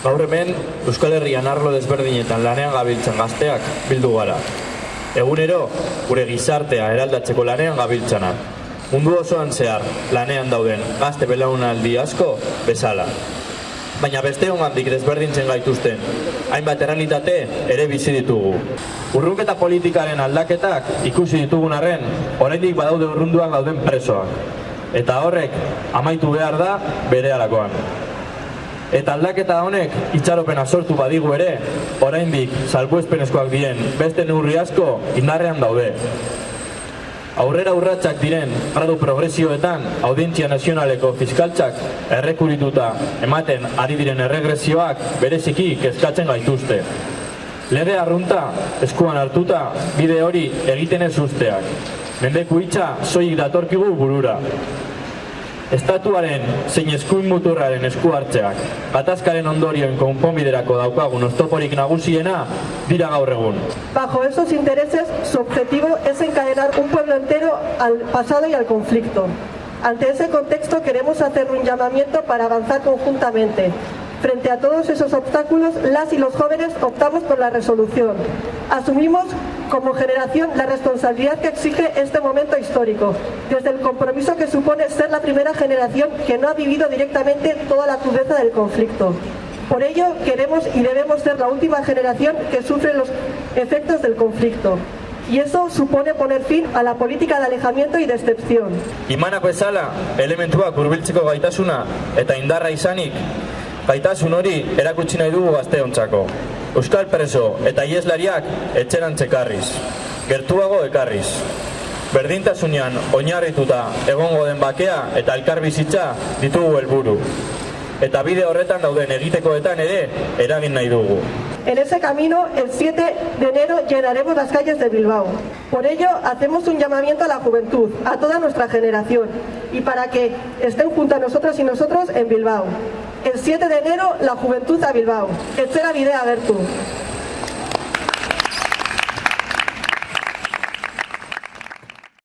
Gaur hemen, Euskal Herrian arlo desberdinetan lanean gabiltzan gazteak bildu gara. Egunero, gure gizartea eraldatzeko lanean gabiltzanak. Mundu osoan zehar, lanean dauden gazte belaunaldi asko bezala. Baina beste hongandik desberdintzen gaituzten, hainbat errealitate ere bizi ditugu. Urrunketa politikaren aldaketak ikusi ditugun arren, oraindik badaude urrunduan gauden presoak. Eta horrek amaitu behar da bere alakoan. Eta aldaketa honek itxaropena sortu badigu ere, oraindik salbuespenezkoak diren beste neurri asko indarrean daude. Aurrera urratsak diren gradu progresioetan audientzia nazionaleko fiskaltzak errekurituta ematen ari diren erregresioak bereziki kezkatzen gaituzte. Lege arrunta eskuan hartuta bide hori egiten ez usteak. Mendeku hitza soilik datorkigu burura. Estatuaren zein eskuin muturraren esku hartzeak, gatazkaren ondorioen konponbiderako daukagun oztoporik nagusiena dira gaur egun. Bajo esos intereses, su objetivo es encadenar un pueblo entero al pasado y al conflicto. Ante ese contexto queremos hacer un llamamiento para avanzar conjuntamente. Frente a todos esos obstáculos, las y los jóvenes optamos por la resolución. Asumimos como generación la responsabilidad que exige este momento histórico, desde el compromiso que supone ser la primera generación que no ha vivido directamente toda la crudeza del conflicto. Por ello, queremos y debemos ser la última generación que sufre los efectos del conflicto. Y eso supone poner fin a la política de alejamiento y de excepción. Imanak bezala, elementuak gaitasuna eta indarra izanik, gaitasun hori erakutsi nahi dugu gazteontzako. Euskal preso eta ieslariak etxerantz ekarriz, gertuago ekarriz. Berdintasunean oinarrituta egongo den bakea eta elkarbizitza ditugu helburu. Eta bide horretan dauden egitekoetan ere eragin nahi dugu. En ese camino, el 7 de enero llenaremos las calles de Bilbao. Por ello, hacemos un llamamiento a la juventud, a toda nuestra generación, y para que estén junto a nosotras y nosotros en Bilbao. El 7 de enero, la juventud a Bilbao. Etxera bidea gertu.